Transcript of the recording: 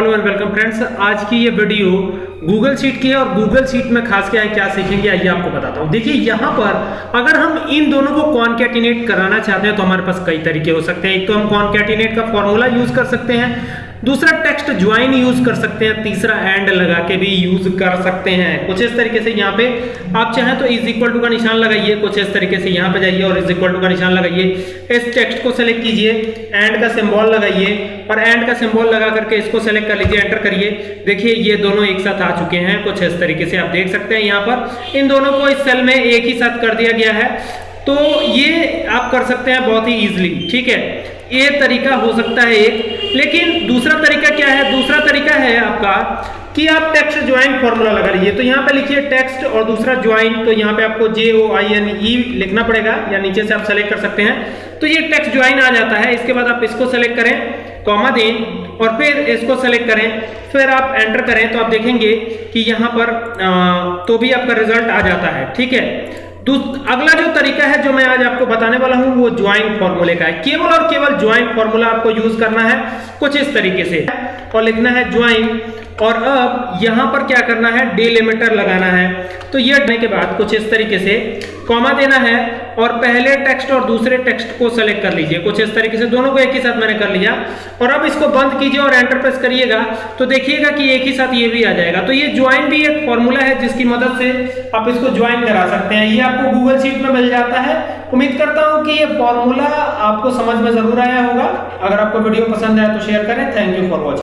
Hello and welcome friends आज की ये वीडियो गूगल शीट की है और गूगल शीट में खास क्या है क्या सीखेंगे, आइए आपको बताता हूँ। देखिए, यहाँ पर अगर हम इन दोनों को कॉन्कैटिनेट कराना चाहते हैं तो हमारे पास कई तरीके हो सकते हैं। एक तो हम कॉन्कैटिनेट का फॉर्मूला यूज़ कर सकते हैं, दूसरा टेक्स्ट ज्वाइन यूज़ कर सकते हैं, तीसरा एंड लगा के भी यूज़ कर सकते हैं। कुछ इस तरीके से यहाँ पे आप चाहें तो इज़ इक्वल टू का निशान लगाइए, कुछ इस तरीके से यहाँ पे जाइए और इज़ इक्वल टू का निशान लगाइए। इस टेक्स्ट को सेलेक्ट कीजिए एंड का सिंबल लगाइए और एंड का सिंबल लगा करके इसको सेलेक्ट कर लीजिए एंटर करिए। देखिए, ये दोनों एक साथ आ चुके हैं। कुछ इस तरीके से आप देख सकते हैं यहाँ पर। इन दोनों को इस सेल में एक ही साथ कर दिया गया है। तो ये आप कर सकते हैं बहुत ही इजीली ठीक है? ये तरीका हो सकता है एक। लेकिन दूसरा तरीका क्या है? दूसरा तरीका है आपका कि आप टेक्स्ट ज्वाइन फॉर्मूला लगा लीजिए। तो यहाँ पे लिखिए टेक्स्ट और दूसरा ज्वाइन तो यहाँ पे आपको जे ओ आई एन ई लिखना पड़ेगा, या नीचे से आप सेलेक्ट कर सकते हैं। तो ये टेक्स्ट ज्वाइन आ जाता है। इसके बाद आप इसको सेलेक्ट करें कॉमा दें। और फिर इसको सेलेक्ट करें। फिर आप एंटर करें तो आप देखेंगे कि यहाँ पर आ, तो भी आपका रिज़ल्ट आ जाता है ठीक है? अगला जो तरीका है जो मैं आज आपको बताने वाला हूँ वो ज्वाइंट फॉर्मूले का है। केवल और केवल ज्वाइंट फॉर्मूला आपको यूज़ करना है कुछ इस तरीके से। और लिखना है ज्वाइन और अब यहाँ पर क्या करना है? डिलिमिटर लगाना है। तो ये के बाद कुछ इस तरीके से कॉमा देना है। और पहले टेक्स्ट और दूसरे टेक्स्ट को सेलेक्ट कर लीजिए। कुछ इस तरीके से दोनों को एक ही साथ मैंने कर लिया। और अब इसको बंद कीजिए और एंटर प्रेस करिएगा। तो देखिएगा कि एक ही साथ ये भी आ जाएगा। तो ये ज्वाइन भी एक फॉर्मूला है जिसकी मदद से आप इसको ज्वाइन करा सकते हैं। ये आपको गूगल शीट में मिल जाता है। उम्मीद करता हूँ कि ये फॉर्मूला आपको समझ में ज़रूर आया होगा। अगर आपको वीडियो पसंद आया तो शेयर करें। Thank you for watching